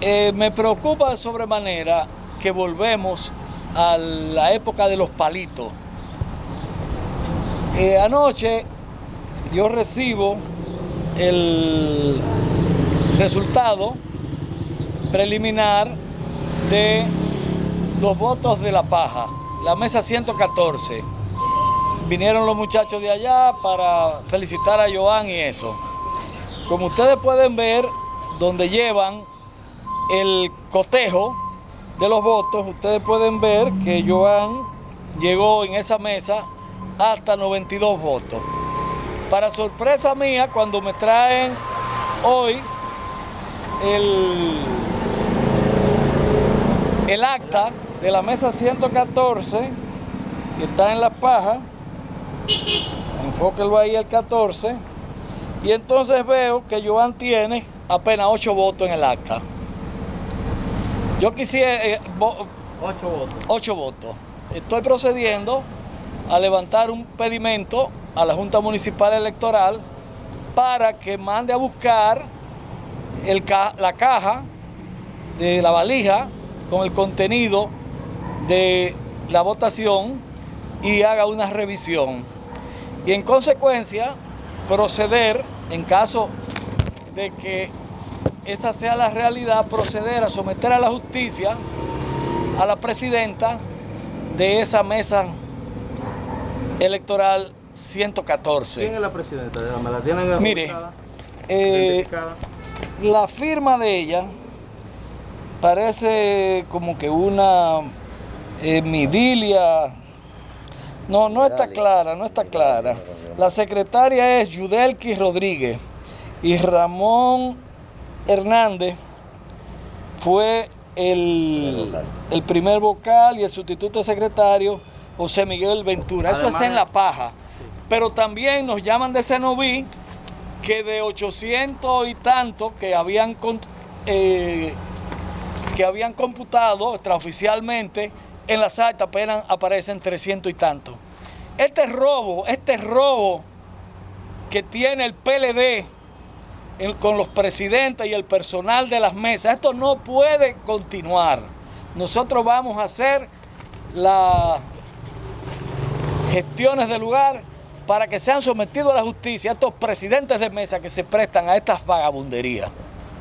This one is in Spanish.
Eh, me preocupa de sobremanera que volvemos a la época de los palitos. Eh, anoche yo recibo el resultado preliminar de los votos de la paja, la mesa 114. Vinieron los muchachos de allá para felicitar a Joan y eso. Como ustedes pueden ver, donde llevan el cotejo de los votos, ustedes pueden ver que Joan llegó en esa mesa hasta 92 votos. Para sorpresa mía, cuando me traen hoy el, el acta de la mesa 114, que está en la paja, enfóquelo ahí el 14, y entonces veo que Joan tiene apenas 8 votos en el acta. Yo quisiera... Eh, 8 votos. 8 votos. Estoy procediendo a levantar un pedimento a la Junta Municipal Electoral para que mande a buscar el la caja de la valija con el contenido de la votación y haga una revisión. Y en consecuencia proceder, en caso de que esa sea la realidad, proceder a someter a la justicia a la presidenta de esa mesa electoral 114. ¿Quién es la presidenta? ¿Me la tienen Mire, eh, la firma de ella parece como que una eh, midilia. No, no está clara, no está clara. La secretaria es Yudelki Rodríguez y Ramón Hernández fue el, el primer vocal y el sustituto secretario José Miguel Ventura. Eso es en La Paja. Pero también nos llaman de Cenoví que de 800 y tanto que habían, eh, que habían computado extraoficialmente, en las actas apenas aparecen 300 y tanto. Este robo, este robo que tiene el PLD con los presidentes y el personal de las mesas, esto no puede continuar. Nosotros vamos a hacer la gestiones del lugar para que sean sometidos a la justicia estos presidentes de mesa que se prestan a estas vagabunderías.